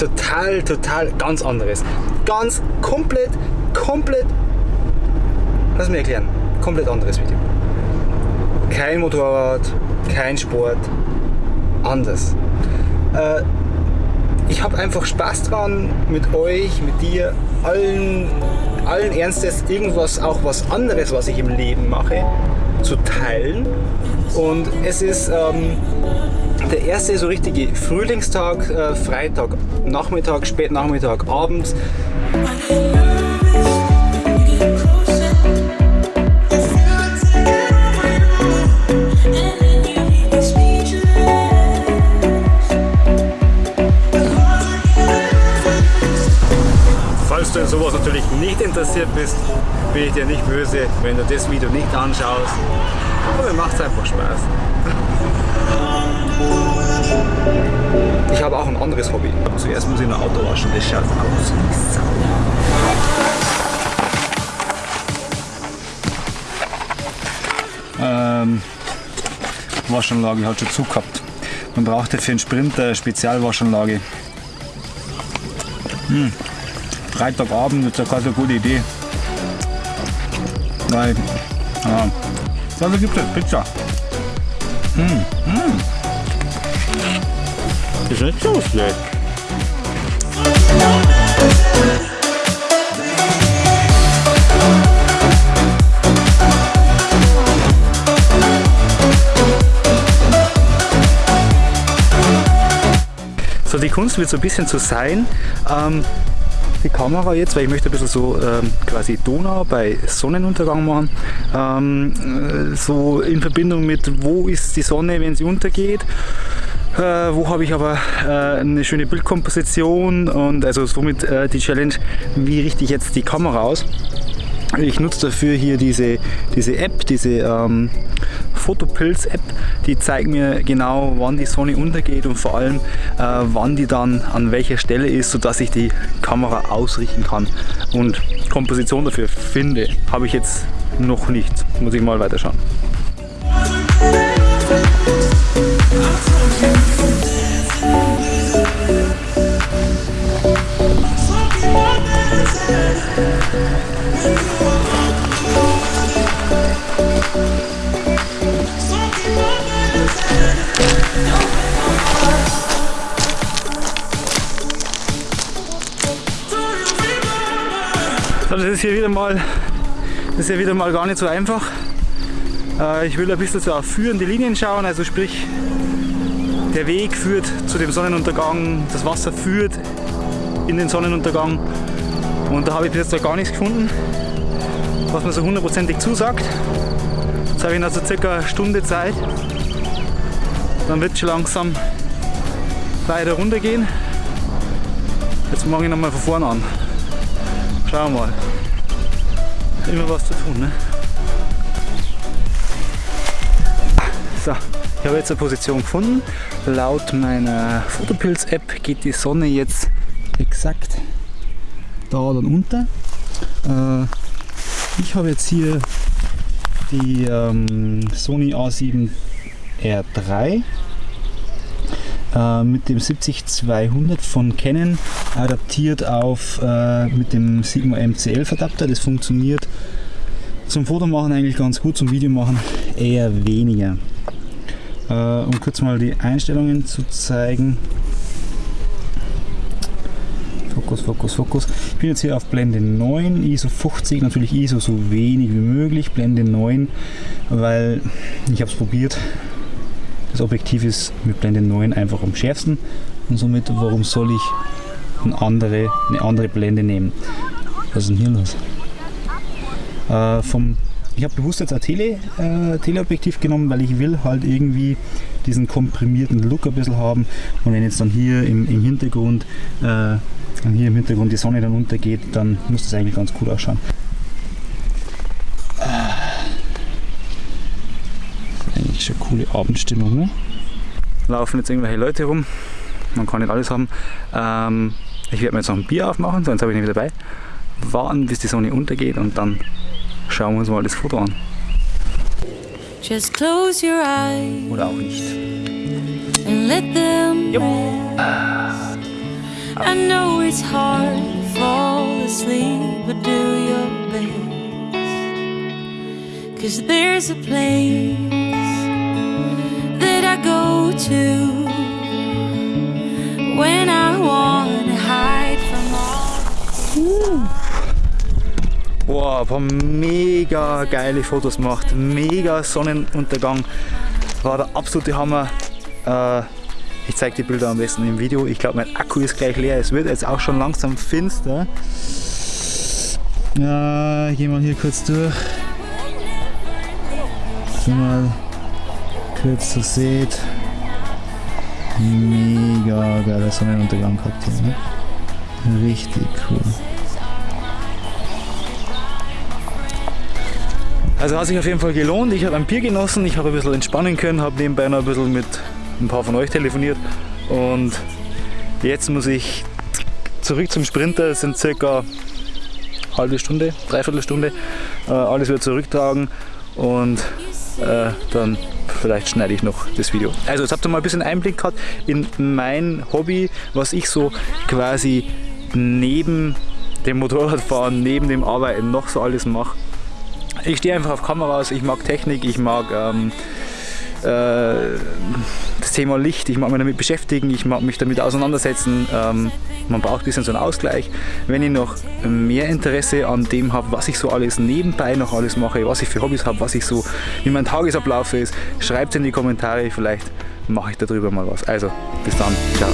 total, total ganz anderes. Ganz komplett, komplett, lass mich erklären, komplett anderes Video. Kein Motorrad, kein Sport, anders. Äh, ich habe einfach Spaß dran, mit euch, mit dir, allen, allen Ernstes irgendwas, auch was anderes, was ich im Leben mache, zu teilen. Und es ist ähm, der erste so richtige Frühlingstag, äh, Freitag, Nachmittag, Spätnachmittag, Abend. Falls du in sowas natürlich nicht interessiert bist, bin ich dir nicht böse, wenn du das Video nicht anschaust. Aber mir macht es einfach Spaß. Ich habe auch ein anderes Hobby. Zuerst muss ich ein Auto waschen, das schaut aus wie Sau. Ähm, Waschanlage hat schon zu gehabt. Man brauchte für einen Sprinter eine Spezialwaschanlage. Hm. Freitagabend ist ja keine so gute Idee. Weil, ja, dafür gibt es Pizza. Hm, hm. Ist nicht so schlecht. So, die Kunst wird so ein bisschen zu sein, ähm, die Kamera jetzt, weil ich möchte ein bisschen so ähm, quasi Donau bei Sonnenuntergang machen. Ähm, äh, so in Verbindung mit, wo ist die Sonne, wenn sie untergeht. Äh, wo habe ich aber äh, eine schöne Bildkomposition und also somit äh, die Challenge, wie richte ich jetzt die Kamera aus. Ich nutze dafür hier diese, diese App, diese ähm, Fotopilz-App, die zeigt mir genau, wann die Sonne untergeht und vor allem, äh, wann die dann an welcher Stelle ist, sodass ich die Kamera ausrichten kann. Und Komposition dafür finde, habe ich jetzt noch nicht. Muss ich mal weiterschauen. Das ist hier wieder mal, das ist hier wieder mal gar nicht so einfach. Äh, ich will ein bisschen so auf führende Linien schauen, also sprich der Weg führt zu dem Sonnenuntergang, das Wasser führt in den Sonnenuntergang und da habe ich bis jetzt noch gar nichts gefunden, was mir so hundertprozentig zusagt. Jetzt habe ich also circa eine Stunde Zeit, dann wird es schon langsam weiter runtergehen. Jetzt mache ich nochmal von vorne an. Schauen wir mal. Immer was zu tun, ne? So, ich habe jetzt eine Position gefunden. Laut meiner Fotopilz-App geht die Sonne jetzt exakt da dann unter. Äh, ich habe jetzt hier die ähm, Sony A7 R3 äh, mit dem 70200 von Canon adaptiert auf äh, mit dem Sigma MC11 Adapter. Das funktioniert zum Fotomachen eigentlich ganz gut, zum Videomachen eher weniger. Äh, um kurz mal die Einstellungen zu zeigen. Fokus, Fokus, Fokus. Ich bin jetzt hier auf Blende 9, ISO 50, natürlich ISO so wenig wie möglich, Blende 9, weil ich habe es probiert, das Objektiv ist mit Blende 9 einfach am schärfsten und somit, warum soll ich eine andere, eine andere Blende nehmen? Was ist denn hier los? Äh, vom, ich habe bewusst jetzt ein Tele, äh, Teleobjektiv genommen, weil ich will halt irgendwie diesen komprimierten Look ein bisschen haben und wenn jetzt dann hier im, im Hintergrund äh, hier im Hintergrund die Sonne dann untergeht, dann muss das eigentlich ganz cool ausschauen. Coole Abendstimmung. Ne? Laufen jetzt irgendwelche Leute rum, man kann nicht alles haben. Ähm, ich werde mir jetzt noch ein Bier aufmachen, sonst habe ich nicht wieder dabei. Warten bis die Sonne untergeht und dann schauen wir uns mal das Foto an. Oder auch nicht. And let them Jo. I know it's hard to fall asleep, but do your best. Cause there's a place Wow, ein paar mega geile Fotos gemacht. Mega Sonnenuntergang. War der absolute Hammer. Äh, ich zeige die Bilder am besten im Video. Ich glaube, mein Akku ist gleich leer. Es wird jetzt auch schon langsam finster. Ja, ich gehe mal hier kurz durch. So mal kurz so seht. Mega geiler Sonnenuntergang gehabt hier. Ne? Richtig cool. Also hat sich auf jeden Fall gelohnt. Ich habe ein Bier genossen, ich habe ein bisschen entspannen können, habe nebenbei noch ein bisschen mit ein paar von euch telefoniert und jetzt muss ich zurück zum Sprinter. Es sind circa halbe Stunde, dreiviertel Stunde. Äh, alles wieder zurücktragen und äh, dann vielleicht schneide ich noch das Video. Also jetzt habt ihr mal ein bisschen Einblick gehabt in mein Hobby, was ich so quasi neben dem Motorradfahren, neben dem Arbeiten noch so alles mache. Ich stehe einfach auf Kameras, ich mag Technik, ich mag ähm, äh, das Thema Licht, ich mag mich damit beschäftigen, ich mag mich damit auseinandersetzen. Ähm, man braucht ein bisschen so einen Ausgleich. Wenn ich noch mehr Interesse an dem habe, was ich so alles nebenbei noch alles mache, was ich für Hobbys habe, was ich so, wie mein Tagesablauf ist, schreibt es in die Kommentare, vielleicht mache ich darüber mal was. Also, bis dann, ciao.